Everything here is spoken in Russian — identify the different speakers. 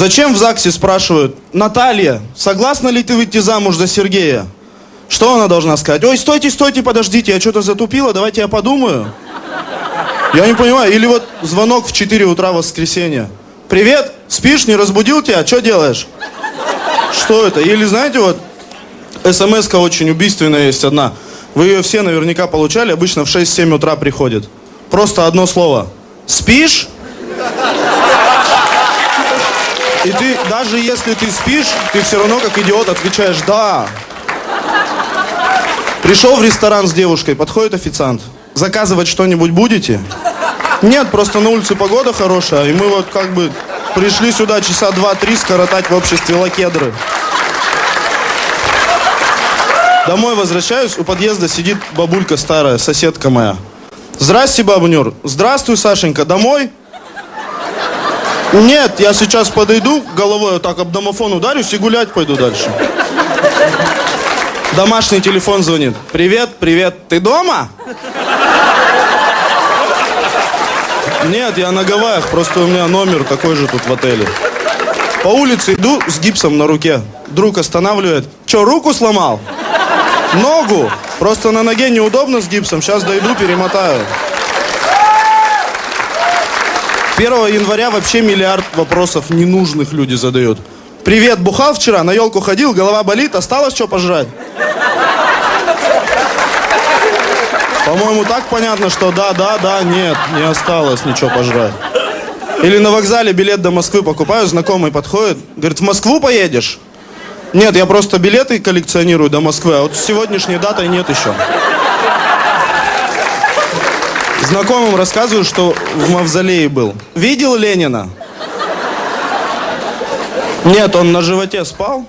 Speaker 1: Зачем в ЗАГСе спрашивают, Наталья, согласна ли ты выйти замуж за Сергея? Что она должна сказать? Ой, стойте, стойте, подождите, я что-то затупила, давайте я подумаю. Я не понимаю. Или вот звонок в 4 утра в воскресенье. Привет, спишь, не разбудил тебя, что делаешь? Что это? Или знаете, вот смс очень убийственная есть одна. Вы ее все наверняка получали, обычно в 6-7 утра приходит. Просто одно слово. Спишь? И ты, даже если ты спишь, ты все равно как идиот отвечаешь «да». Пришел в ресторан с девушкой, подходит официант. Заказывать что-нибудь будете? Нет, просто на улице погода хорошая, и мы вот как бы пришли сюда часа два-три скоротать в обществе лакедры. Домой возвращаюсь, у подъезда сидит бабулька старая, соседка моя. Здрасте, баба Нюр. Здравствуй, Сашенька. Домой? Нет, я сейчас подойду, головой вот так об домофон ударюсь и гулять пойду дальше. Домашний телефон звонит. Привет, привет, ты дома? Нет, я на Гавайях, просто у меня номер такой же тут в отеле. По улице иду с гипсом на руке. Друг останавливает. Че, руку сломал? Ногу. Просто на ноге неудобно с гипсом. Сейчас дойду, перемотаю. 1 января вообще миллиард вопросов ненужных люди задают. Привет, бухал вчера, на елку ходил, голова болит, осталось что пожрать? По-моему, так понятно, что да, да, да, нет, не осталось ничего пожрать. Или на вокзале билет до Москвы покупаю, знакомый подходит, говорит, в Москву поедешь? Нет, я просто билеты коллекционирую до Москвы, а вот с сегодняшней датой нет еще. Знакомым рассказываю, что в мавзолее был. Видел Ленина? Нет, он на животе спал.